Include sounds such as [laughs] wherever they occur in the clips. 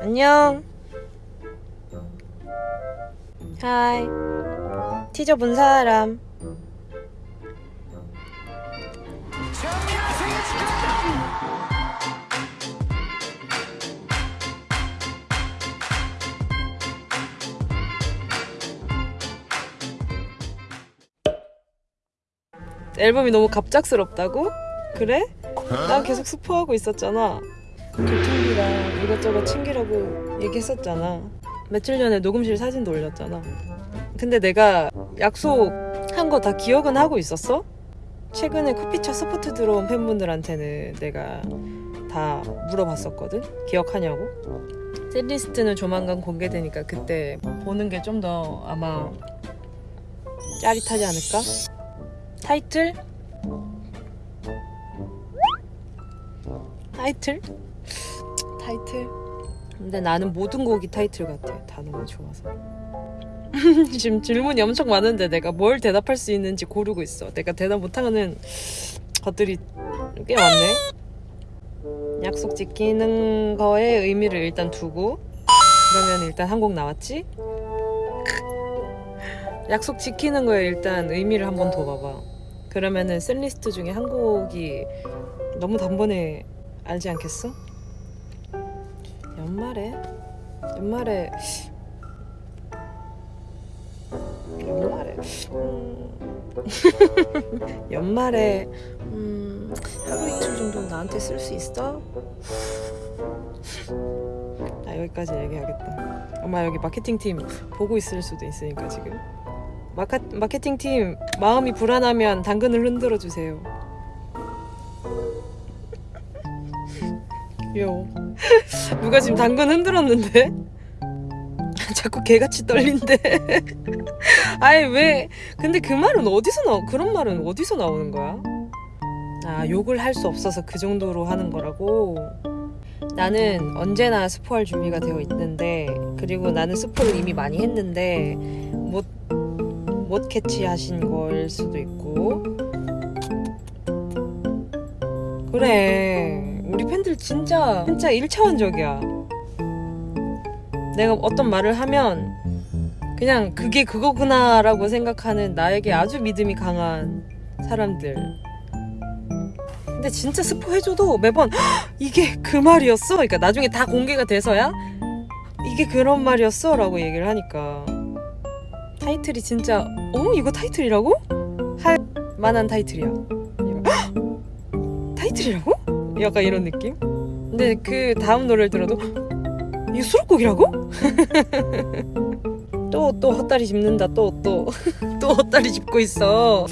안녕. 하이. 티저 본 사람. 앨범이 너무 갑작스럽다고? 그래? 난 계속 스포하고 있었잖아. 교통비랑 이것저것 챙기라고 얘기했었잖아. 며칠 전에 녹음실 사진도 올렸잖아. 근데 내가 약속한 거 다 기억은 하고 있었어? 최근에 커피차 스포트 들어온 팬분들한테는 내가 다 물어봤었거든? 기억하냐고? 셋리스트는 조만간 공개되니까 그때 보는 게 좀 더 아마 짜릿하지 않을까? 타이틀? 타이틀? 타이틀? 근데 나는 모든 곡이 타이틀 같아. 다 너무 좋아서. [laughs] 지금 질문이 엄청 많은데 내가 뭘 대답할 수 있는지 고르고 있어. 내가 대답 못하는 것들이 꽤 많네. 약속 지키는 거에 의미를 일단 두고 그러면 일단 한 곡 나왔지? 약속 지키는 거에 일단 의미를 한번 더 봐봐. 그러면은 셀리스트 중에 한 곡이 너무 단번에 알지 않겠어? 연말에 연말에 연말에 음... [laughs] 연말에 음... 하루 이틀 정도 나한테 쓸 수 있어? 나 여기까지 얘기하겠다. 아마 여기 마케팅 팀 보고 있을 수도 있으니까 지금. 마카, 마케팅 팀 마음이 불안하면 당근을 흔들어 주세요. 귀여워. [laughs] 누가 지금 당근 흔들었는데? [laughs] 자꾸 개같이 떨린대. [laughs] 아니 왜? 근데 그 말은 어디서 나? 그런 말은 어디서 나오는 거야? 아 욕을 할 수 없어서 그 정도로 하는 거라고. 나는 언제나 스포할 준비가 되어 있는데 그리고 나는 스포를 이미 많이 했는데 못 못 캐치하신 걸 수도 있고 그래 팬들 진짜 진짜 1차원적이야 내가 어떤 말을 하면 그냥 그게 그거구나 라고 생각하는 나에게 아주 믿음이 강한 사람들 근데 진짜 스포해줘도 매번 "헉, 이게 그 말이었어? 그러니까 나중에 다 공개가 돼서야 이게 그런 말이었어? 라고 얘기를 하니까 타이틀이 진짜 어? 이거 타이틀이라고? 할 만한 타이틀이야 이거, "헉, 타이틀이라고? 약간 이런 느낌? 근데 그 다음 노래를 들어도 이거 수록곡이라고? [laughs] 또 또 헛다리 짚는다 또또 [laughs] 또 헛다리 짚고 있어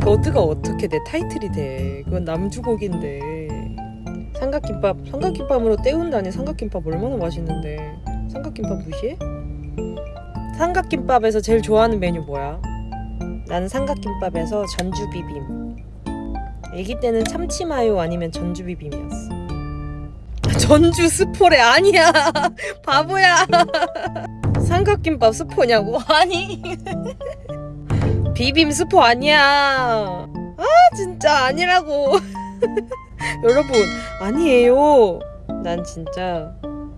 버드가 어떻게 내 타이틀이 돼 그건 남주곡인데 삼각김밥 삼각김밥으로 때운다니 삼각김밥 얼마나 맛있는데 삼각김밥 무시해? 삼각김밥에서 제일 좋아하는 메뉴 뭐야? 나는 삼각김밥에서 전주 비빔 애기 때는 참치마요 아니면 전주비빔이었어. 전주 스포래 아니야. [laughs] 바보야. [laughs] 삼각김밥 스포냐고? [laughs] 아니. 비빔 스포 아니야. 아 진짜 아니라고. 여러분 아니에요. 난 진짜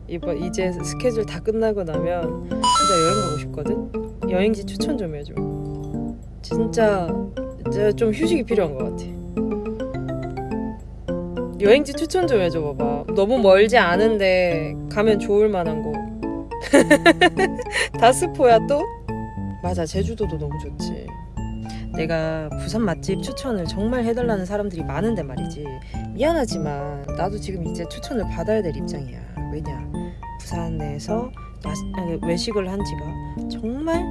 이번 이제 스케줄 다 끝나고 나면 진짜 여행 가고 싶거든? 여행지 추천 좀 해줘. 진짜 진짜 좀 휴식이 필요한 것 같아 여행지 추천 좀 해줘 봐봐. 너무 멀지 않은데 가면 좋을 만한 곳. [laughs] 다 스포야 또? 맞아 제주도도 너무 좋지. 내가 부산 맛집 추천을 정말 해달라는 사람들이 많은데 말이지. 미안하지만 나도 지금 이제 추천을 받아야 될 입장이야. 왜냐? 부산에서 외식을 한 지가 정말?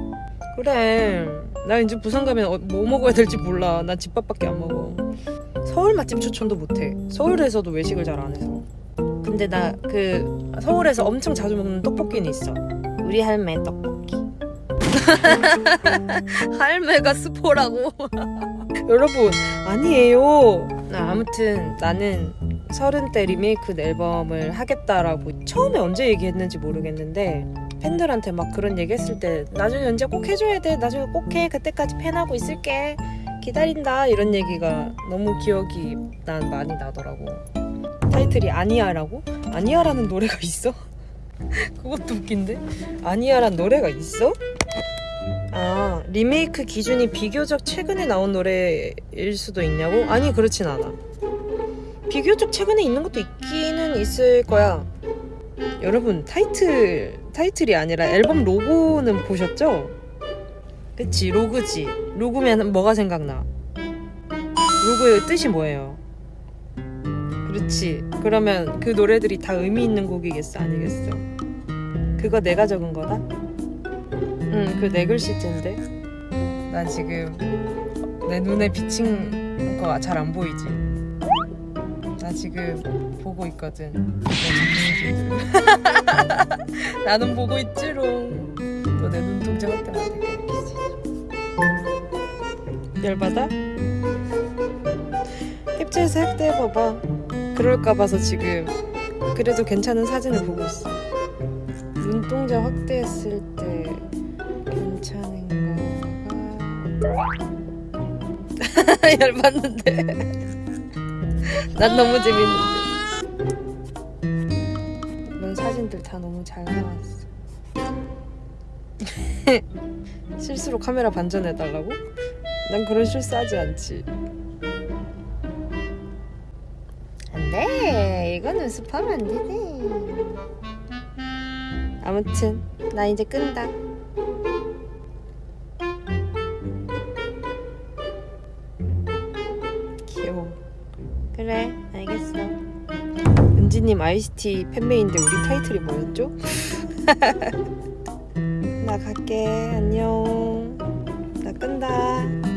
그래. 나 이제 부산 가면 어, 뭐 먹어야 될지 몰라. 난 집밥밖에 안 먹어 서울 맛집 추천도 못해. 서울에서도 외식을 잘 안 해서. 근데 나 그 서울에서 엄청 자주 먹는 떡볶이는 있어. 우리 할매 떡볶이. [laughs] 할매가 스포라고. [laughs] 여러분 아니에요. 아, 아무튼 나는 서른 대 리메이크 앨범을 하겠다라고 처음에 언제 얘기했는지 모르겠는데 팬들한테 막 그런 얘기했을 때 나중에 언제 꼭 해줘야 돼? 나중에 꼭 해. 그때까지 팬하고 있을게 기다린다 이런 얘기가 너무 기억이 난 많이 나더라고 타이틀이 아니야라고? 아니야라는 노래가 있어? [laughs] 그것도 웃긴데? 아니야란 노래가 있어? 아 리메이크 기준이 비교적 최근에 나온 노래일 수도 있냐고? 아니 그렇진 않아 비교적 최근에 있는 것도 있기는 있을 거야 여러분 타이틀 타이틀이 아니라 앨범 로고는 보셨죠? 그치 로그지 로그면 뭐가 생각나? 로고의 뜻이 뭐예요? 그렇지 그러면 그 노래들이 다 의미 있는 곡이겠어 아니겠어? 그거 내가 적은 거다? 응그 네 글씨째인데 나 지금 내 눈에 비친 거 잘 안 보이지? 나 지금 보고 있거든. [laughs] 나는 보고 있지롱 너 내 눈동자 확대만 되게 열받아? 캡처해서 확대해봐봐. 그럴까 봐서 지금 그래도 괜찮은 사진을 보고 있어. 눈동자 확대했을 때 괜찮은 거가? [laughs] 열받는데. [laughs] 난 너무 재밌는데. 이런 사진들 다 너무 잘 나왔어. [laughs] 실수로 카메라 반전해달라고? 난 그런 실수하지 않지. 안돼. 이거는 습하면 안 되지 아무튼 나 이제 끈다. 귀여워. 그래 알겠어. 은지님 아이스티 팬메인데 우리 타이틀이 뭐였죠? [laughs] 나 갈게. 안녕. 나 끈다